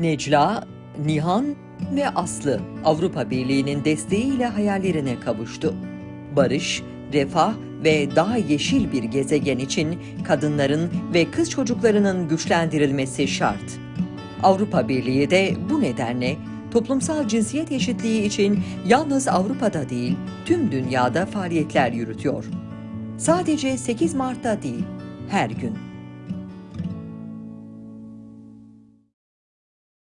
Necla, Nihan ve Aslı Avrupa Birliği'nin desteğiyle hayallerine kavuştu. Barış, refah ve daha yeşil bir gezegen için kadınların ve kız çocuklarının güçlendirilmesi şart. Avrupa Birliği de bu nedenle toplumsal cinsiyet eşitliği için yalnız Avrupa'da değil, tüm dünyada faaliyetler yürütüyor. Sadece 8 Mart'ta değil, her gün.